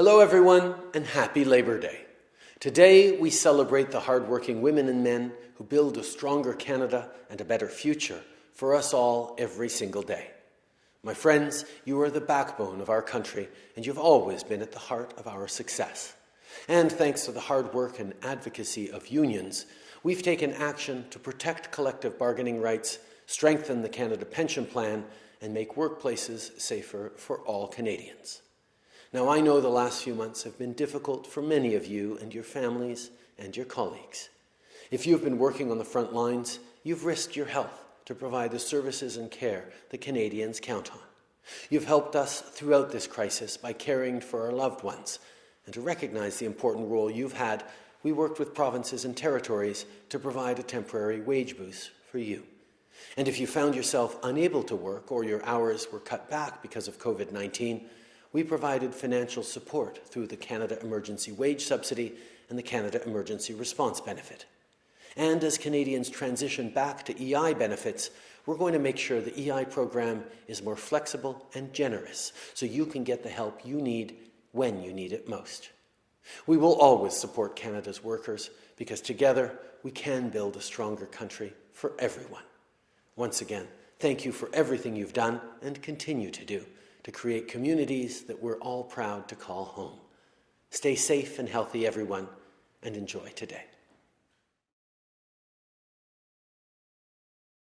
Hello, everyone, and happy Labor Day. Today, we celebrate the hardworking women and men who build a stronger Canada and a better future for us all every single day. My friends, you are the backbone of our country, and you've always been at the heart of our success. And thanks to the hard work and advocacy of unions, we've taken action to protect collective bargaining rights, strengthen the Canada Pension Plan, and make workplaces safer for all Canadians. Now, I know the last few months have been difficult for many of you and your families and your colleagues. If you've been working on the front lines, you've risked your health to provide the services and care that Canadians count on. You've helped us throughout this crisis by caring for our loved ones, and to recognize the important role you've had, we worked with provinces and territories to provide a temporary wage boost for you. And if you found yourself unable to work or your hours were cut back because of COVID-19, we provided financial support through the Canada Emergency Wage Subsidy and the Canada Emergency Response Benefit. And as Canadians transition back to EI benefits, we're going to make sure the EI program is more flexible and generous so you can get the help you need when you need it most. We will always support Canada's workers because together we can build a stronger country for everyone. Once again, thank you for everything you've done and continue to do to create communities that we're all proud to call home. Stay safe and healthy, everyone, and enjoy today.